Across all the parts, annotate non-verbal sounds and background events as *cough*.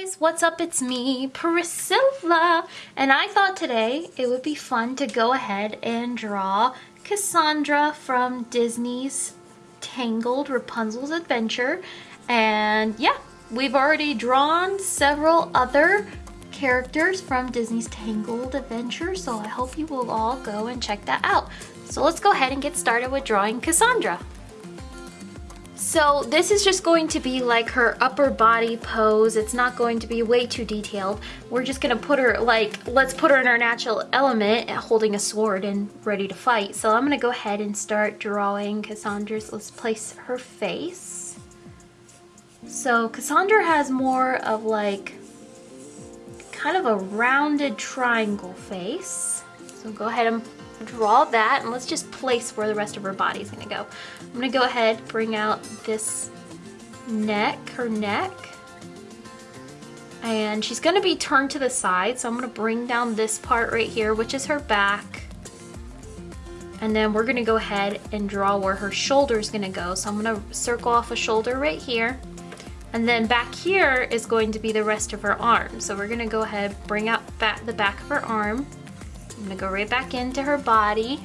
guys, what's up? It's me, Priscilla, and I thought today it would be fun to go ahead and draw Cassandra from Disney's Tangled Rapunzel's Adventure. And yeah, we've already drawn several other characters from Disney's Tangled Adventure, so I hope you will all go and check that out. So let's go ahead and get started with drawing Cassandra. So this is just going to be like her upper body pose. It's not going to be way too detailed. We're just gonna put her like, let's put her in her natural element holding a sword and ready to fight. So I'm gonna go ahead and start drawing Cassandra's, let's place her face. So Cassandra has more of like, kind of a rounded triangle face. So go ahead and draw that and let's just place where the rest of her body is gonna go. I'm gonna go ahead, bring out this neck, her neck. And she's gonna be turned to the side, so I'm gonna bring down this part right here, which is her back. And then we're gonna go ahead and draw where her shoulder is gonna go. So I'm gonna circle off a shoulder right here. And then back here is going to be the rest of her arm. So we're gonna go ahead, bring out the back of her arm. I'm gonna go right back into her body,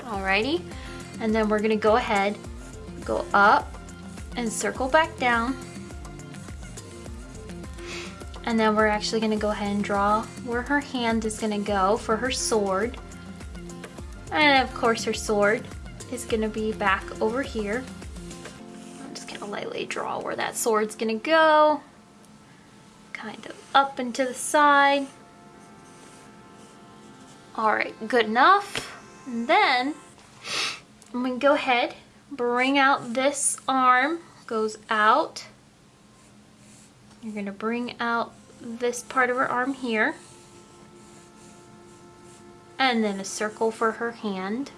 alrighty? And then we're gonna go ahead, go up and circle back down. And then we're actually gonna go ahead and draw where her hand is gonna go for her sword. And of course her sword is gonna be back over here. I'm just gonna lightly draw where that sword's gonna go. Kind of up and to the side. All right, good enough. And then I'm gonna go ahead, bring out this arm, goes out. You're gonna bring out this part of her arm here. And then a circle for her hand.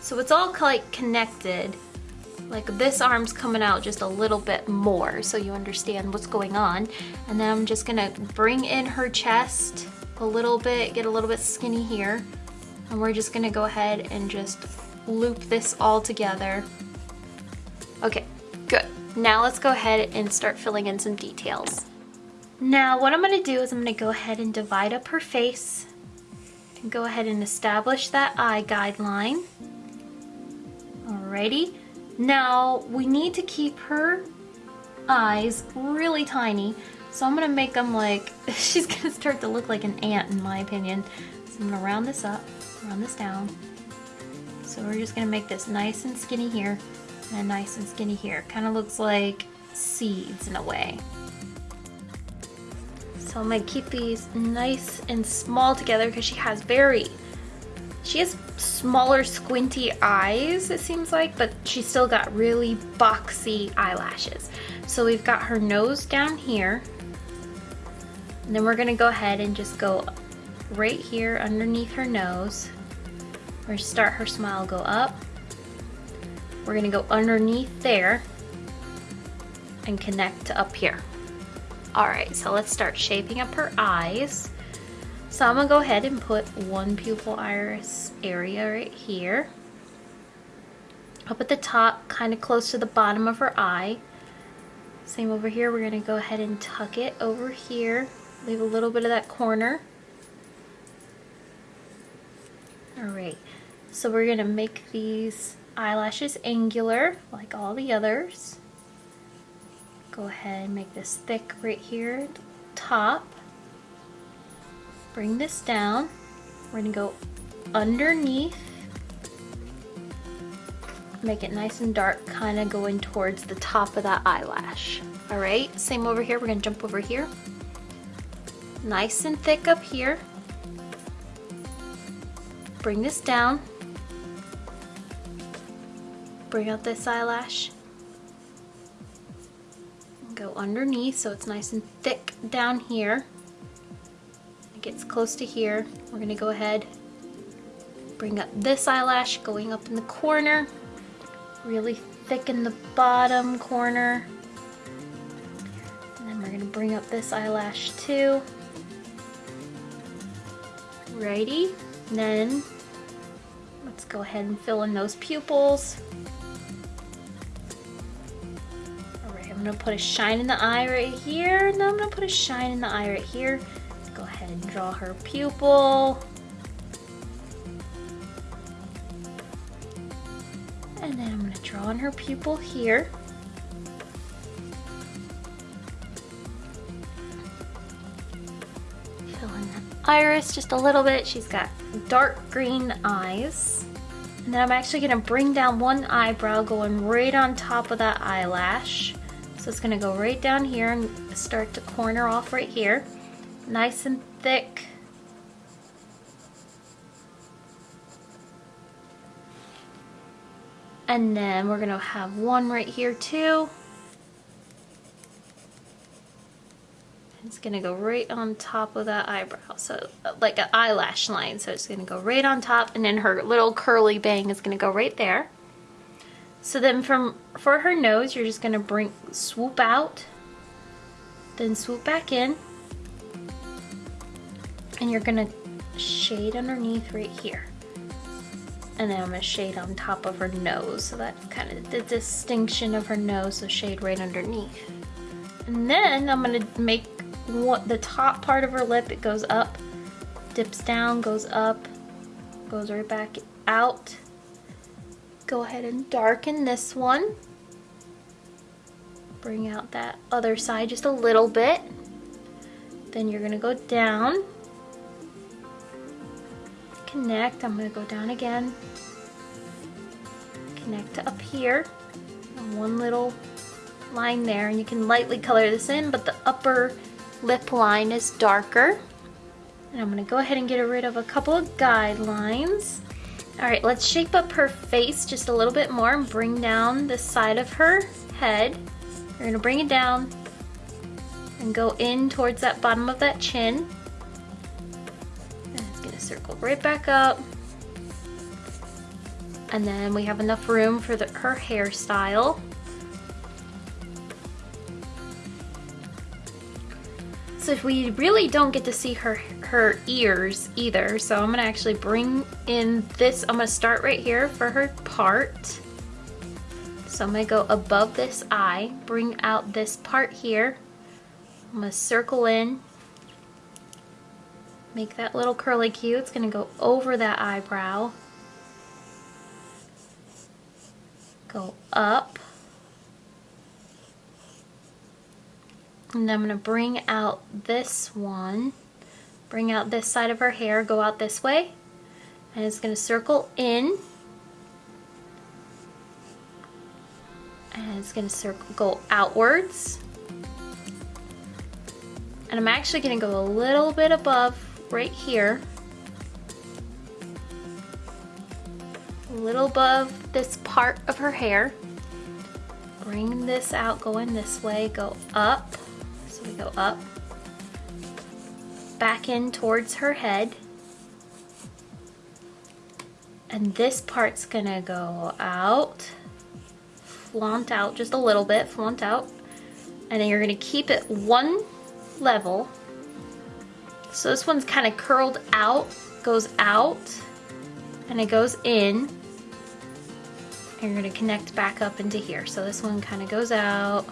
So it's all like connected. Like this arm's coming out just a little bit more so you understand what's going on. And then I'm just gonna bring in her chest a little bit, get a little bit skinny here. And we're just gonna go ahead and just loop this all together. Okay, good. Now let's go ahead and start filling in some details. Now what I'm gonna do is I'm gonna go ahead and divide up her face and go ahead and establish that eye guideline. Alrighty. Now we need to keep her eyes really tiny so I'm gonna make them like, *laughs* she's gonna start to look like an ant in my opinion. So I'm gonna round this up, round this down. So we're just gonna make this nice and skinny here and nice and skinny here. Kind of looks like seeds in a way. So I'm gonna keep these nice and small together because she has very, she has smaller squinty eyes it seems like, but she's still got really boxy eyelashes. So we've got her nose down here and then we're gonna go ahead and just go right here underneath her nose. Gonna start her smile, go up. We're gonna go underneath there and connect up here. All right, so let's start shaping up her eyes. So I'm gonna go ahead and put one pupil iris area right here. Up at the top, kind of close to the bottom of her eye. Same over here, we're gonna go ahead and tuck it over here leave a little bit of that corner. Alright, so we're going to make these eyelashes angular like all the others. Go ahead and make this thick right here top. Bring this down. We're going to go underneath. Make it nice and dark, kind of going towards the top of that eyelash. Alright, same over here. We're going to jump over here nice and thick up here. Bring this down. Bring out this eyelash. Go underneath so it's nice and thick down here. It gets close to here. We're gonna go ahead, bring up this eyelash going up in the corner. Really thick in the bottom corner. And then we're gonna bring up this eyelash too. Righty, then let's go ahead and fill in those pupils. All right, I'm I'm gonna put a shine in the eye right here, and then I'm gonna put a shine in the eye right here. Go ahead and draw her pupil. And then I'm gonna draw on her pupil here. Iris just a little bit. She's got dark green eyes. And then I'm actually gonna bring down one eyebrow going right on top of that eyelash. So it's gonna go right down here and start to corner off right here. Nice and thick. And then we're gonna have one right here too. It's gonna go right on top of that eyebrow. So uh, like an eyelash line. So it's gonna go right on top and then her little curly bang is gonna go right there. So then from for her nose, you're just gonna bring swoop out, then swoop back in, and you're gonna shade underneath right here. And then I'm gonna shade on top of her nose. So that's kind of the distinction of her nose, so shade right underneath. And then I'm gonna make what the top part of her lip, it goes up, dips down, goes up, goes right back out. Go ahead and darken this one. Bring out that other side just a little bit. Then you're gonna go down. Connect, I'm gonna go down again. Connect up here. One little line there, and you can lightly color this in, but the upper lip line is darker. And I'm gonna go ahead and get rid of a couple of guidelines. All right, let's shape up her face just a little bit more and bring down the side of her head. We're gonna bring it down and go in towards that bottom of that chin. And it's gonna circle right back up. And then we have enough room for the, her hairstyle. So we really don't get to see her her ears either. So I'm gonna actually bring in this, I'm gonna start right here for her part. So I'm gonna go above this eye, bring out this part here. I'm gonna circle in, make that little curly Q. It's gonna go over that eyebrow. Go up. And I'm gonna bring out this one, bring out this side of her hair, go out this way, and it's gonna circle in, and it's gonna circle, go outwards. And I'm actually gonna go a little bit above right here. A little above this part of her hair. Bring this out, going this way, go up go up, back in towards her head. And this part's gonna go out, flaunt out just a little bit, flaunt out. And then you're gonna keep it one level. So this one's kind of curled out, goes out, and it goes in. And you're gonna connect back up into here. So this one kind of goes out,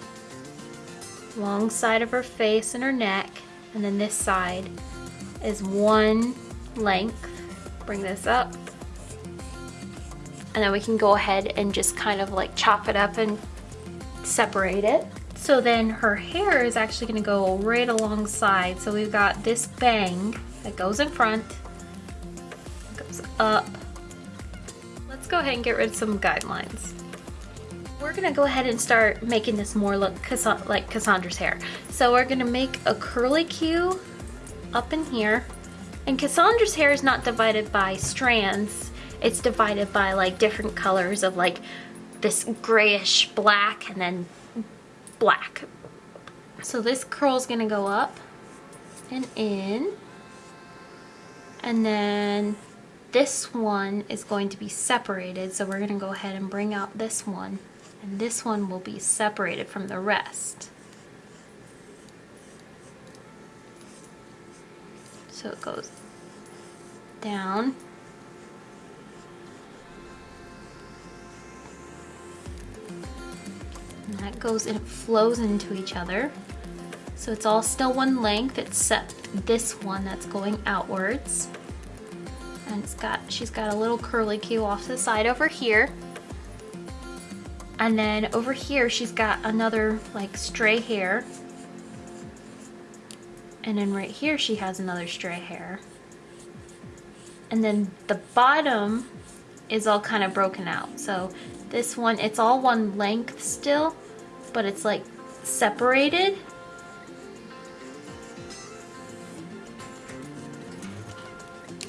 long side of her face and her neck and then this side is one length. Bring this up. And then we can go ahead and just kind of like chop it up and separate it. So then her hair is actually going to go right alongside. So we've got this bang that goes in front goes up. Let's go ahead and get rid of some guidelines we're gonna go ahead and start making this more look like Cassandra's hair. So we're gonna make a curly Q up in here. And Cassandra's hair is not divided by strands. It's divided by like different colors of like this grayish black and then black. So this curl is gonna go up and in. And then this one is going to be separated. So we're gonna go ahead and bring out this one and this one will be separated from the rest. So it goes down And that goes and it flows into each other. So it's all still one length except this one that's going outwards. And it's got, she's got a little curly cue off the side over here. And then over here, she's got another like stray hair. And then right here, she has another stray hair. And then the bottom is all kind of broken out. So this one, it's all one length still, but it's like separated.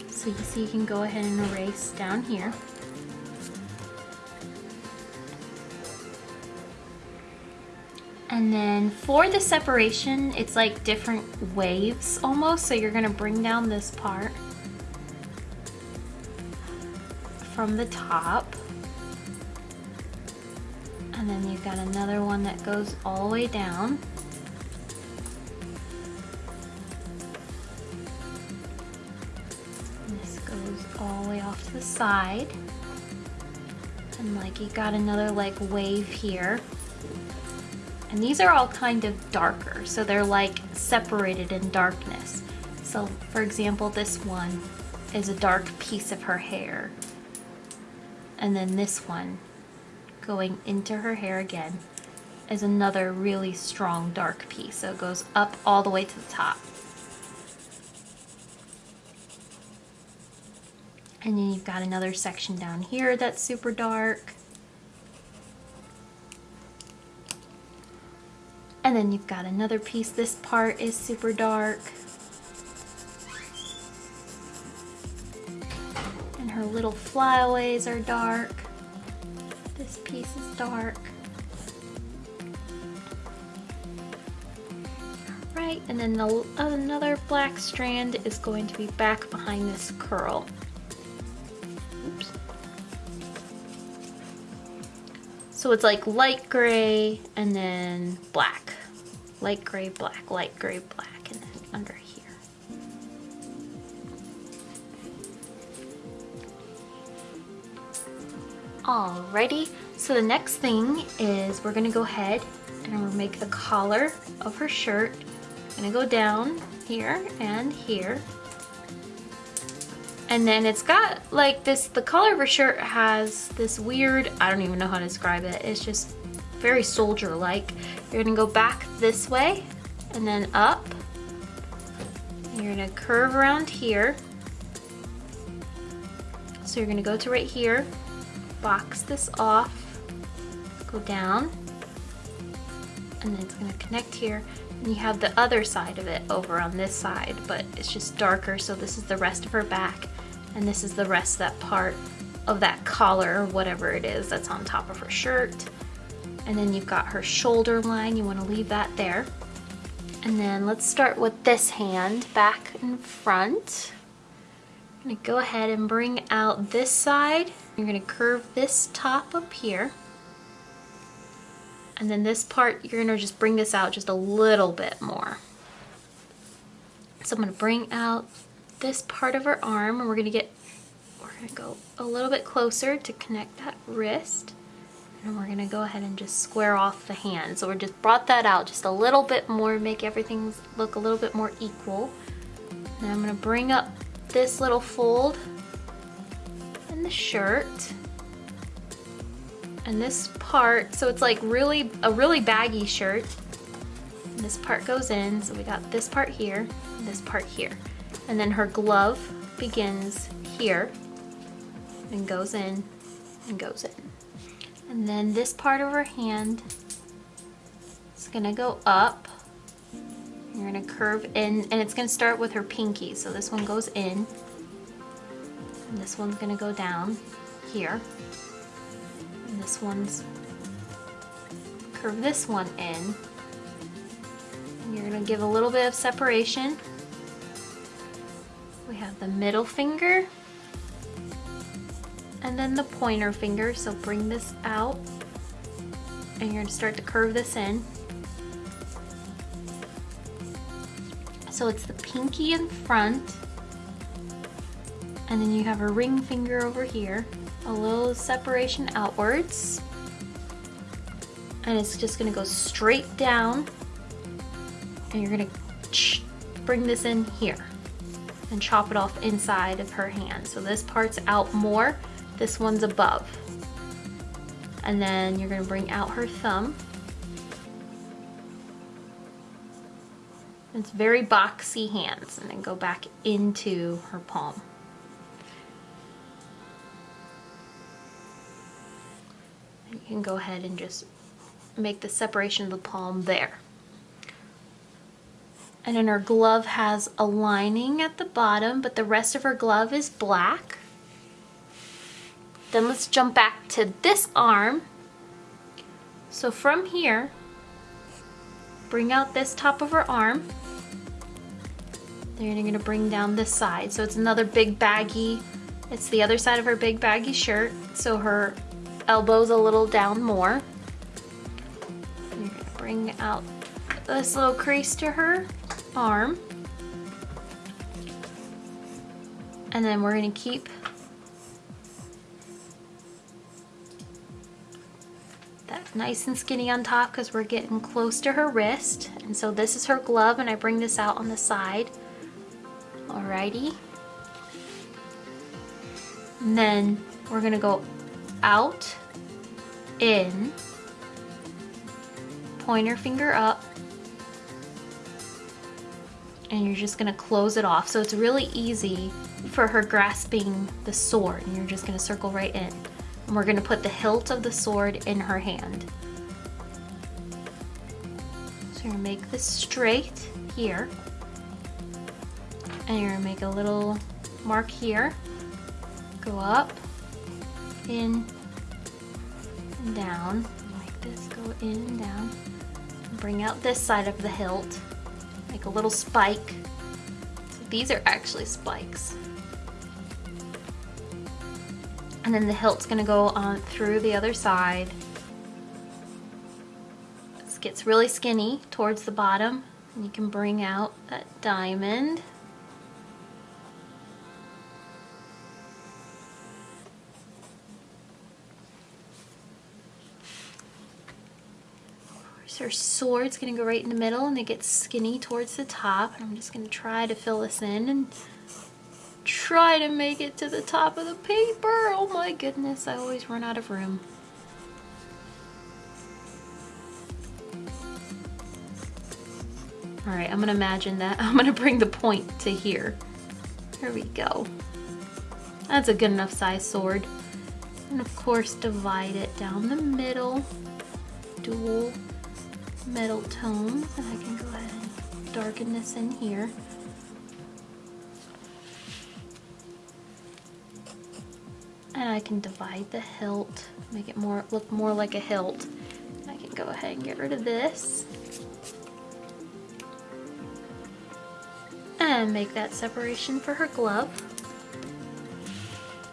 So you see you can go ahead and erase down here. And then for the separation, it's like different waves almost. So you're gonna bring down this part from the top. And then you've got another one that goes all the way down. And this goes all the way off to the side. And like you got another like wave here. And these are all kind of darker, so they're like separated in darkness. So for example, this one is a dark piece of her hair. And then this one going into her hair again is another really strong dark piece. So it goes up all the way to the top. And then you've got another section down here that's super dark. And then you've got another piece. This part is super dark. And her little flyaways are dark. This piece is dark. Right, and then the, another black strand is going to be back behind this curl. Oops. So it's like light gray and then black. Light gray, black, light gray, black, and then under here. Alrighty, so the next thing is we're gonna go ahead and gonna make the collar of her shirt. I'm gonna go down here and here and then it's got like this, the collar of her shirt has this weird, I don't even know how to describe it. It's just very soldier-like. You're gonna go back this way and then up. You're gonna curve around here. So you're gonna go to right here, box this off, go down, and then it's gonna connect here. And you have the other side of it over on this side, but it's just darker, so this is the rest of her back and this is the rest of that part of that collar whatever it is that's on top of her shirt and then you've got her shoulder line. You want to leave that there. And then let's start with this hand back and front. I'm going to go ahead and bring out this side. You're going to curve this top up here. And then this part you're going to just bring this out just a little bit more. So I'm going to bring out this part of her arm and we're gonna get, we're gonna go a little bit closer to connect that wrist. And we're gonna go ahead and just square off the hand. So we just brought that out just a little bit more, make everything look a little bit more equal. And I'm gonna bring up this little fold in the shirt. And this part, so it's like really, a really baggy shirt. And this part goes in, so we got this part here, and this part here and then her glove begins here and goes in and goes in. And then this part of her hand is gonna go up. You're gonna curve in, and it's gonna start with her pinky. So this one goes in, and this one's gonna go down here. And this one's, curve this one in. And you're gonna give a little bit of separation we have the middle finger and then the pointer finger. So bring this out and you're gonna start to curve this in. So it's the pinky in front and then you have a ring finger over here, a little separation outwards. and it's just gonna go straight down and you're gonna bring this in here and chop it off inside of her hand. So this part's out more, this one's above. And then you're gonna bring out her thumb. It's very boxy hands and then go back into her palm. You can go ahead and just make the separation of the palm there. And then her glove has a lining at the bottom, but the rest of her glove is black. Then let's jump back to this arm. So from here, bring out this top of her arm. Then you're gonna bring down this side. So it's another big baggy, it's the other side of her big baggy shirt. So her elbow's a little down more. You're gonna bring out this little crease to her arm. And then we're gonna keep nice and skinny on top because we're getting close to her wrist. And so this is her glove and I bring this out on the side. Alrighty. And then we're gonna go out, in, pointer finger up, and you're just gonna close it off. So it's really easy for her grasping the sword and you're just gonna circle right in. And we're gonna put the hilt of the sword in her hand. So you're gonna make this straight here. And you're gonna make a little mark here. Go up, in, and down. Like this, go in and down. Bring out this side of the hilt Make a little spike. So these are actually spikes. And then the hilt's gonna go on through the other side. This gets really skinny towards the bottom and you can bring out that diamond. So our sword's gonna go right in the middle and it gets skinny towards the top. I'm just gonna try to fill this in and try to make it to the top of the paper. Oh my goodness, I always run out of room. All right, I'm gonna imagine that. *laughs* I'm gonna bring the point to here. Here we go. That's a good enough size sword. And of course, divide it down the middle. Dual metal tones and I can go ahead and darken this in here. I can divide the hilt, make it more look more like a hilt. I can go ahead and get rid of this. And make that separation for her glove.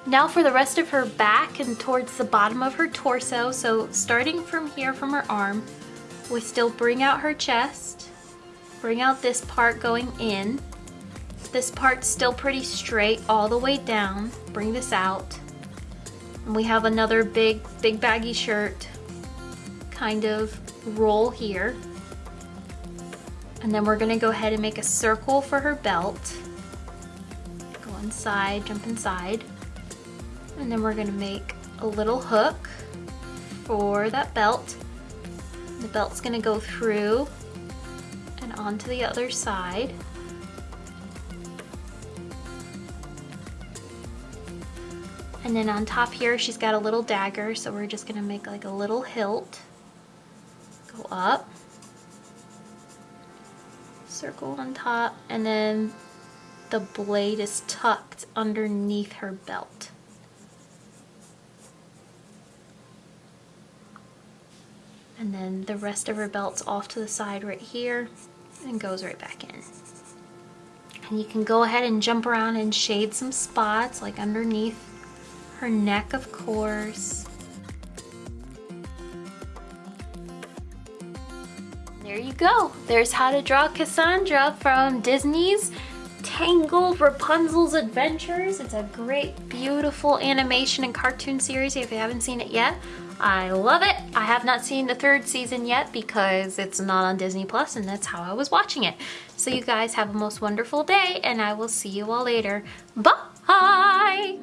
Now for the rest of her back and towards the bottom of her torso. So starting from here from her arm, we still bring out her chest, bring out this part going in. This part's still pretty straight all the way down. Bring this out. We have another big, big baggy shirt kind of roll here. And then we're gonna go ahead and make a circle for her belt. Go inside, jump inside. And then we're gonna make a little hook for that belt. The belt's gonna go through and onto the other side. And then on top here, she's got a little dagger, so we're just gonna make like a little hilt. Go up, circle on top, and then the blade is tucked underneath her belt. And then the rest of her belt's off to the side right here and goes right back in. And you can go ahead and jump around and shade some spots like underneath her neck, of course. There you go. There's how to draw Cassandra from Disney's Tangled Rapunzel's Adventures. It's a great, beautiful animation and cartoon series if you haven't seen it yet. I love it. I have not seen the third season yet because it's not on Disney Plus and that's how I was watching it. So you guys have a most wonderful day and I will see you all later. Bye!